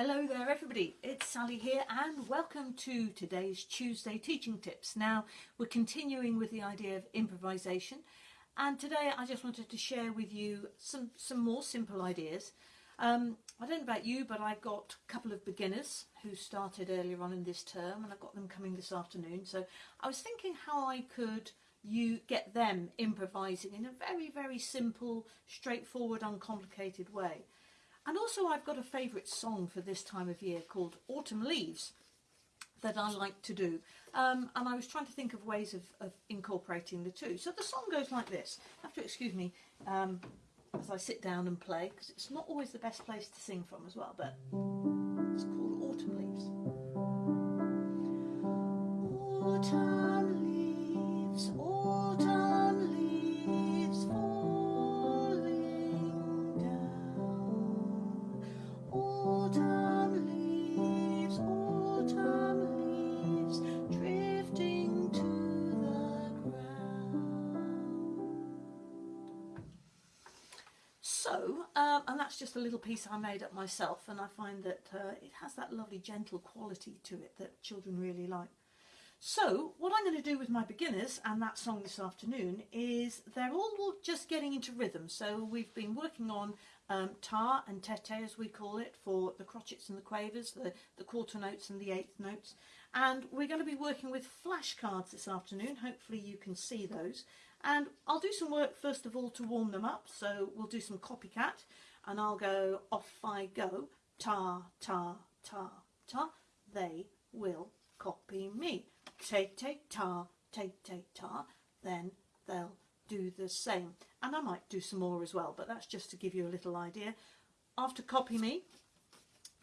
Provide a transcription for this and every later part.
Hello there everybody, it's Sally here and welcome to today's Tuesday teaching tips. Now we're continuing with the idea of improvisation and today I just wanted to share with you some, some more simple ideas. Um, I don't know about you but I've got a couple of beginners who started earlier on in this term and I've got them coming this afternoon so I was thinking how I could you get them improvising in a very very simple straightforward uncomplicated way. And also I've got a favourite song for this time of year called Autumn Leaves that I like to do. Um, and I was trying to think of ways of, of, incorporating the two. So the song goes like this. You have to excuse me um, as I sit down and play because it's not always the best place to sing from as well. But it's called Autumn Leaves. Autumn that's just a little piece I made up myself and I find that uh, it has that lovely gentle quality to it that children really like. So, what I'm going to do with my beginners and that song this afternoon is they're all just getting into rhythm. So we've been working on um, ta and tete as we call it for the crotchets and the quavers, the, the quarter notes and the eighth notes. And we're going to be working with flashcards this afternoon. Hopefully you can see those. And I'll do some work first of all to warm them up. So we'll do some copycat and I'll go off I go. Ta, ta, ta, ta. They will copy me. Take, take, ta, take, take, ta. Then they'll do the same. And I might do some more as well, but that's just to give you a little idea. After copy me,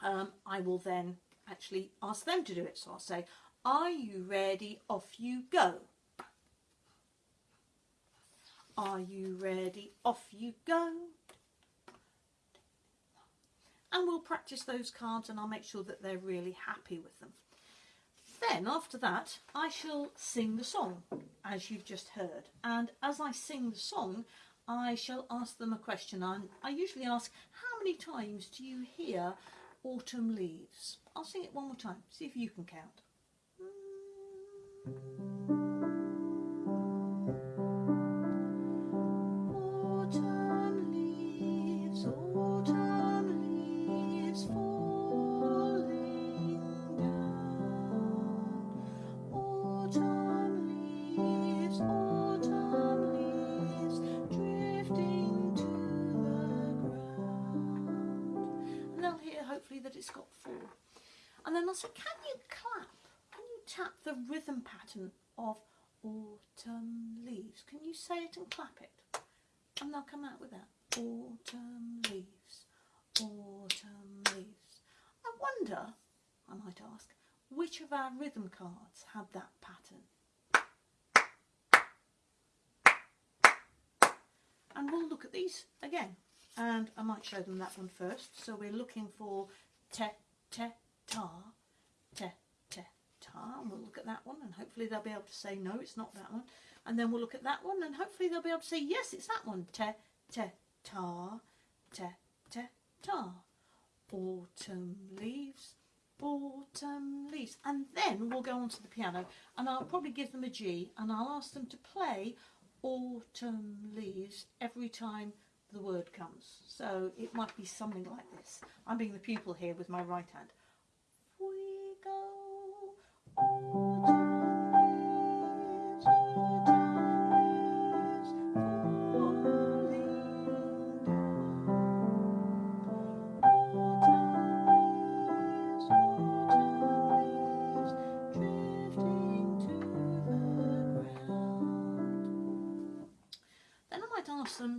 um, I will then actually ask them to do it. So I'll say, are you ready? Off you go. Are you ready? Off you go. And we'll practice those cards and I'll make sure that they're really happy with them. Then after that, I shall sing the song, as you've just heard. And as I sing the song, I shall ask them a question. I, I usually ask, how many times do you hear autumn leaves? I'll sing it one more time, see if you can count. Hmm. That it's got four. And then also, can you clap? Can you tap the rhythm pattern of autumn leaves? Can you say it and clap it? And they'll come out with that. Autumn leaves, autumn leaves. I wonder, I might ask, which of our rhythm cards had that pattern? And we'll look at these again and I might show them that one first. So we're looking for te, te, ta, te, te, ta. And we'll look at that one and hopefully they'll be able to say, no, it's not that one. And then we'll look at that one and hopefully they'll be able to say, yes, it's that one. Te, te, ta, te, te, ta. Autumn leaves, autumn leaves. And then we'll go on to the piano and I'll probably give them a G and I'll ask them to play autumn leaves every time the word comes. So it might be something like this. I'm being the pupil here with my right hand. We go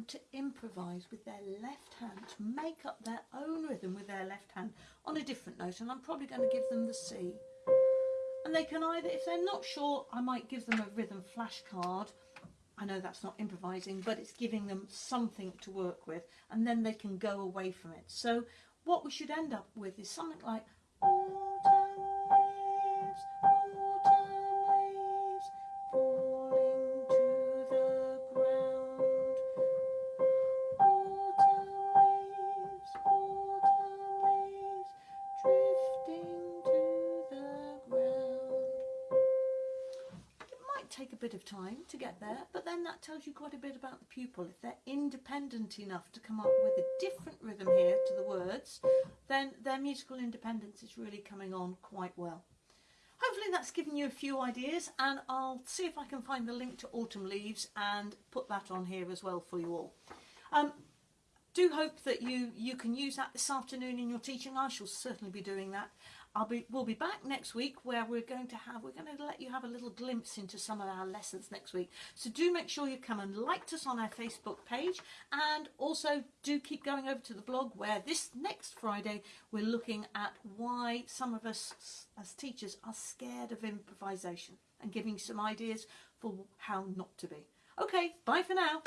to improvise with their left hand, to make up their own rhythm with their left hand on a different note. And I'm probably going to give them the C. And they can either, if they're not sure, I might give them a rhythm flashcard. I know that's not improvising, but it's giving them something to work with. And then they can go away from it. So what we should end up with is something like a bit of time to get there, but then that tells you quite a bit about the pupil. If they're independent enough to come up with a different rhythm here to the words, then their musical independence is really coming on quite well. Hopefully that's given you a few ideas and I'll see if I can find the link to Autumn Leaves and put that on here as well for you all. Um, do hope that you, you can use that this afternoon in your teaching. I shall certainly be doing that. I'll be, we'll be back next week where we're going to have, we're going to let you have a little glimpse into some of our lessons next week. So do make sure you come and like us on our Facebook page and also do keep going over to the blog where this next Friday we're looking at why some of us as teachers are scared of improvisation and giving some ideas for how not to be. Okay, bye for now.